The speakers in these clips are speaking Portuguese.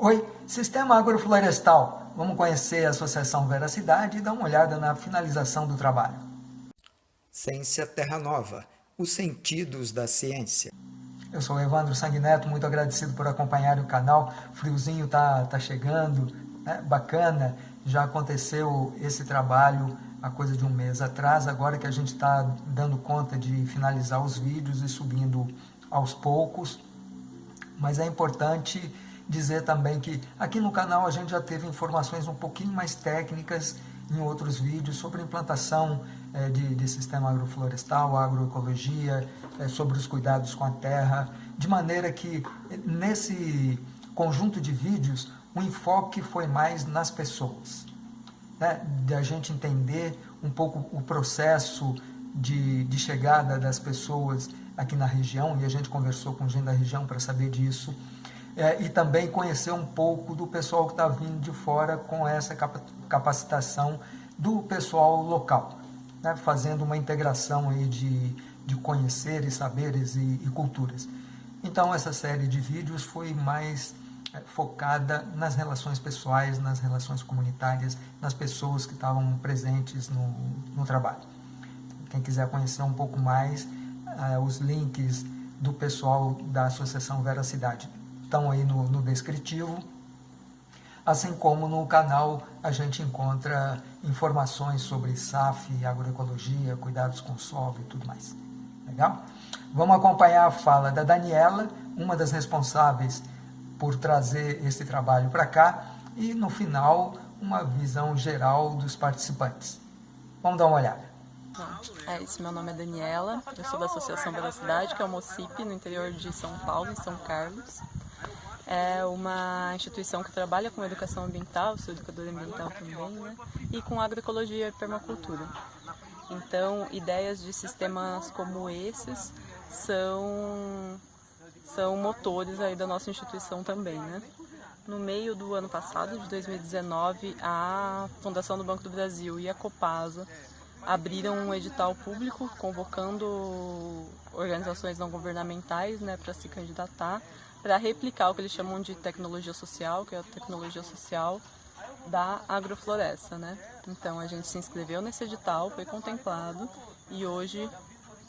Oi, Sistema Agroflorestal. Vamos conhecer a Associação Veracidade e dar uma olhada na finalização do trabalho. Ciência Terra Nova, os sentidos da ciência. Eu sou Evandro Sanguineto, muito agradecido por acompanhar o canal. O friozinho tá, tá chegando, né? bacana. Já aconteceu esse trabalho há coisa de um mês atrás, agora que a gente está dando conta de finalizar os vídeos e subindo aos poucos. Mas é importante dizer também que aqui no canal a gente já teve informações um pouquinho mais técnicas em outros vídeos sobre implantação é, de, de, sistema agroflorestal, agroecologia, é, sobre os cuidados com a terra, de maneira que nesse conjunto de vídeos o enfoque foi mais nas pessoas, né? de a gente entender um pouco o processo de, de chegada das pessoas aqui na região, e a gente conversou com gente da região para saber disso, é, e também conhecer um pouco do pessoal que está vindo de fora com essa capacitação do pessoal local, né, fazendo uma integração aí de, de conheceres, saberes e, e culturas. Então essa série de vídeos foi mais é, focada nas relações pessoais, nas relações comunitárias, nas pessoas que estavam presentes no, no trabalho. Quem quiser conhecer um pouco mais, é, os links do pessoal da Associação Veracidade estão aí no, no descritivo. Assim como no canal a gente encontra informações sobre SAF, agroecologia, cuidados com solo e tudo mais. Legal? Vamos acompanhar a fala da Daniela, uma das responsáveis por trazer esse trabalho para cá, e no final uma visão geral dos participantes. Vamos dar uma olhada. É isso, meu nome é Daniela, eu sou da Associação Bela Cidade, que é o MOCIP, no interior de São Paulo, em São Carlos é uma instituição que trabalha com educação ambiental, sou educadora ambiental também, né? e com agroecologia e permacultura. Então, ideias de sistemas como esses são, são motores aí da nossa instituição também, né? No meio do ano passado, de 2019, a Fundação do Banco do Brasil e a Copasa abriram um edital público convocando organizações não governamentais né, para se candidatar para replicar o que eles chamam de tecnologia social, que é a tecnologia social da agrofloresta, né? Então a gente se inscreveu nesse edital, foi contemplado e hoje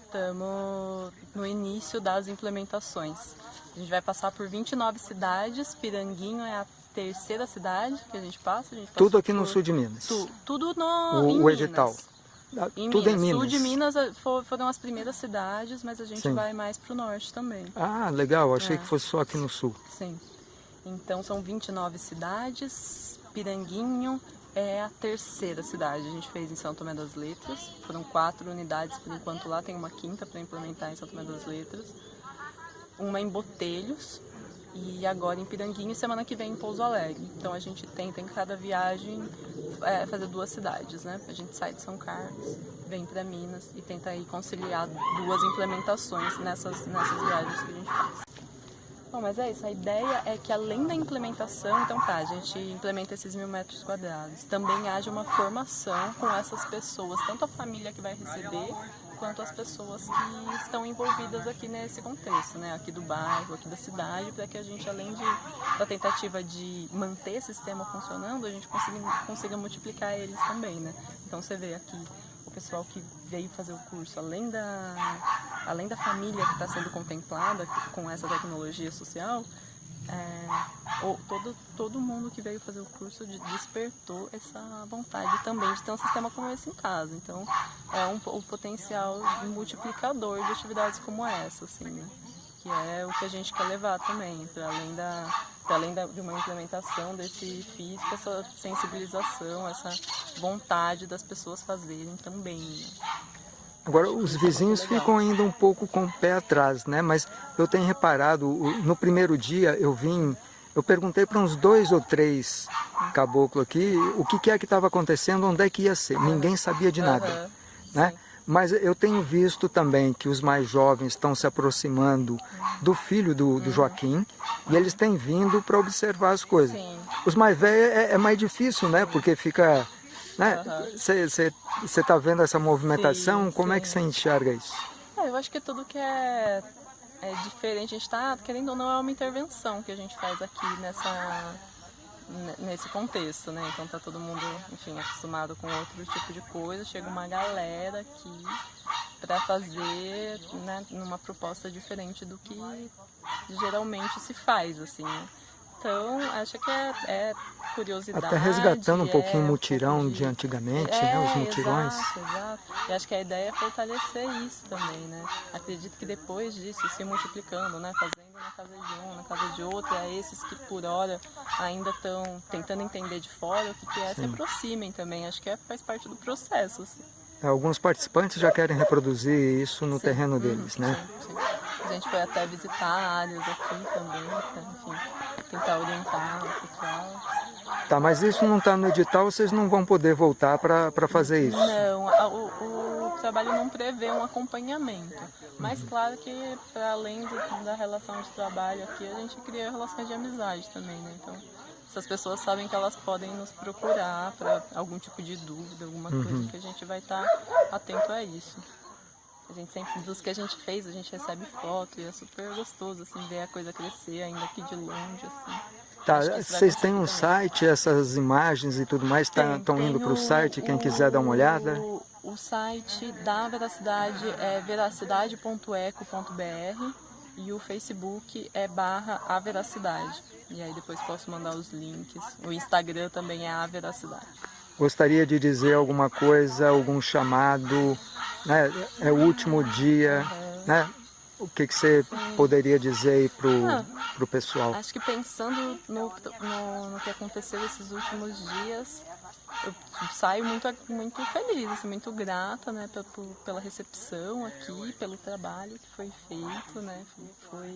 estamos no início das implementações. A gente vai passar por 29 cidades, Piranguinho é a terceira cidade que a gente passa. A gente tudo aqui no sul de Minas? Tu, tudo no, o, o edital. Em Tudo Minas. em Minas. Sul de Minas eh, foram as primeiras cidades, mas a gente Sim. vai mais para o norte também. Ah, legal. Achei é. que fosse só aqui no sul. Sim. Então são 29 cidades. Piranguinho é a terceira cidade. A gente fez em São Tomé das Letras. Foram quatro unidades por enquanto lá. Tem uma quinta para implementar em São Tomé das Letras. Uma em Botelhos, e agora em Piranguinho e semana que vem em Pouso Alegre. Então a gente tenta em cada viagem é, fazer duas cidades, né? A gente sai de São Carlos, vem para Minas e tenta aí conciliar duas implementações nessas, nessas viagens que a gente faz. Bom, mas é isso, a ideia é que além da implementação, então tá, a gente implementa esses mil metros quadrados, também haja uma formação com essas pessoas, tanto a família que vai receber, quanto as pessoas que estão envolvidas aqui nesse contexto, né? aqui do bairro, aqui da cidade, para que a gente, além de, da tentativa de manter esse sistema funcionando, a gente consiga, consiga multiplicar eles também. Né? Então você vê aqui o pessoal que veio fazer o curso, além da, além da família que está sendo contemplada com essa tecnologia social, é, ou todo, todo mundo que veio fazer o curso despertou essa vontade também de ter um sistema como esse em casa. Então, é um, o potencial multiplicador de atividades como essa, assim, né? que é o que a gente quer levar também, para além, da, além da, de uma implementação desse físico, essa sensibilização, essa vontade das pessoas fazerem também. Né? Agora, os vizinhos ficam ainda um pouco com o pé atrás, né? Mas eu tenho reparado, no primeiro dia eu vim, eu perguntei para uns dois ou três caboclos aqui o que, que é que estava acontecendo, onde é que ia ser. Ninguém sabia de nada, né? Mas eu tenho visto também que os mais jovens estão se aproximando do filho do, do Joaquim e eles têm vindo para observar as coisas. Os mais velhos é, é mais difícil, né? Porque fica você uhum. está vendo essa movimentação, sim, como sim. é que você enxerga isso? É, eu acho que tudo que é é diferente, a gente está, querendo ou não, é uma intervenção que a gente faz aqui nessa, nesse contexto, né? Então tá todo mundo, enfim, acostumado com outro tipo de coisa, chega uma galera aqui para fazer né, numa proposta diferente do que geralmente se faz, assim, né? Então, acho que é, é curiosidade. Até resgatando um pouquinho o é mutirão de antigamente, é, né? Os mutirões. Exato, exato. E acho que a ideia é fortalecer isso também, né? Acredito que depois disso, se multiplicando, né? Fazendo na casa de um, na casa de outro, é esses que por hora ainda estão tentando entender de fora o que, que é, Sim. se aproximem também. Acho que é, faz parte do processo. Assim. É, alguns participantes já querem reproduzir isso no sim, terreno uhum, deles, né? Sim, sim. A gente foi até visitar áreas aqui também, pra, enfim, tentar orientar o pessoal. Tá, mas isso não está no edital, vocês não vão poder voltar para fazer isso? Não, o, o, trabalho não prevê um acompanhamento. Mas claro que para além do, da relação de trabalho aqui, a gente cria relações de amizade também, né? Então, essas pessoas sabem que elas podem nos procurar para algum tipo de dúvida, alguma uhum. coisa que a gente vai estar tá atento a isso. A gente sempre, dos que a gente fez, a gente recebe foto e é super gostoso, assim, ver a coisa crescer ainda aqui de longe, assim. Tá, vocês têm um também. site, essas imagens e tudo mais estão tá, indo para o site, quem quiser dar uma olhada? O site da Veracidade é veracidade.eco.br e o Facebook é barra a Veracidade. E aí depois posso mandar os links. O Instagram também é a Veracidade. Gostaria de dizer alguma coisa, algum chamado, né? É o último dia, né? O que, que você poderia dizer aí pro, ah, pessoal? Acho que pensando no, no, no, que aconteceu esses últimos dias, eu saio muito, muito feliz, assim, muito grata né, pela recepção aqui, pelo trabalho que foi feito, né? Foi,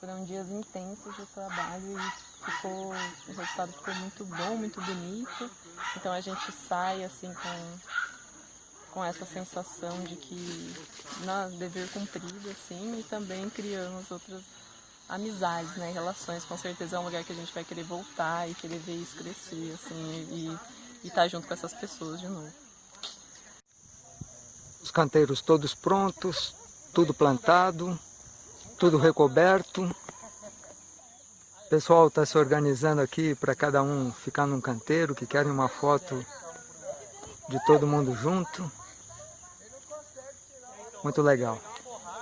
foram dias intensos de trabalho e ficou, o resultado ficou muito bom, muito bonito. Então a gente sai assim com com essa sensação de que na dever cumprido assim e também criamos outras amizades, né, relações. Com certeza é um lugar que a gente vai querer voltar e querer ver isso crescer assim e estar tá junto com essas pessoas de novo. Os canteiros todos prontos, tudo plantado, tudo recoberto. O pessoal está se organizando aqui para cada um ficar num canteiro, que querem uma foto de todo mundo junto. Muito legal.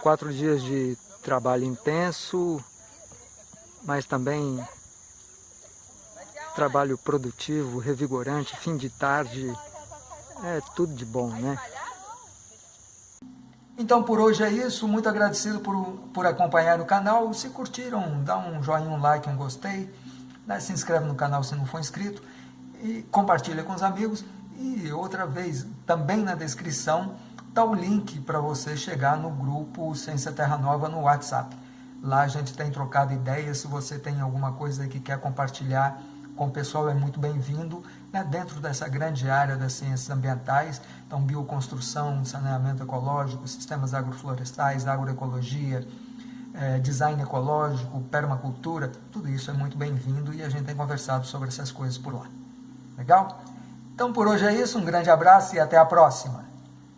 Quatro dias de trabalho intenso, mas também trabalho produtivo, revigorante, fim de tarde, é tudo de bom, né? Então por hoje é isso, muito agradecido por, por acompanhar o canal, se curtiram, dá um joinha, um like, um gostei, né? se inscreve no canal se não for inscrito, e compartilha com os amigos, e outra vez, também na descrição, está o link para você chegar no grupo Ciência Terra Nova no WhatsApp. Lá a gente tem trocado ideias, se você tem alguma coisa que quer compartilhar com o pessoal, é muito bem-vindo. Né? Dentro dessa grande área das ciências ambientais, então bioconstrução, saneamento ecológico, sistemas agroflorestais, agroecologia, é, design ecológico, permacultura, tudo isso é muito bem-vindo e a gente tem conversado sobre essas coisas por lá. Legal? Então por hoje é isso, um grande abraço e até a próxima!